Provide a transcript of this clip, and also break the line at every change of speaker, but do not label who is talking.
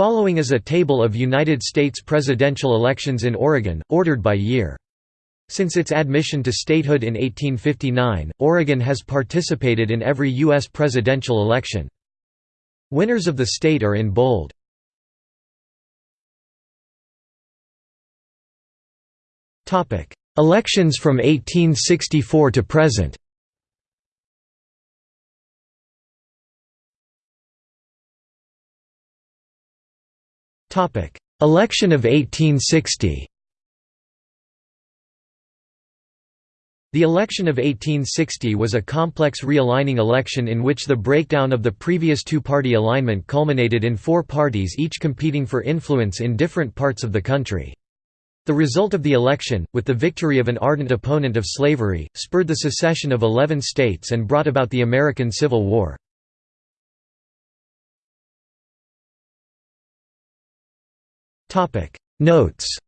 Following is a table of United States presidential elections in Oregon, ordered by year. Since its admission to statehood in 1859, Oregon has participated in every U.S. presidential election. Winners of the state are in bold. Elections from 1864 to present Election of 1860 The election of 1860 was a complex realigning election in which the breakdown of the previous two-party alignment culminated in four parties each competing for influence in different parts of the country. The result of the election, with the victory of an ardent opponent of slavery, spurred the secession of eleven states and brought about the American Civil War. Notes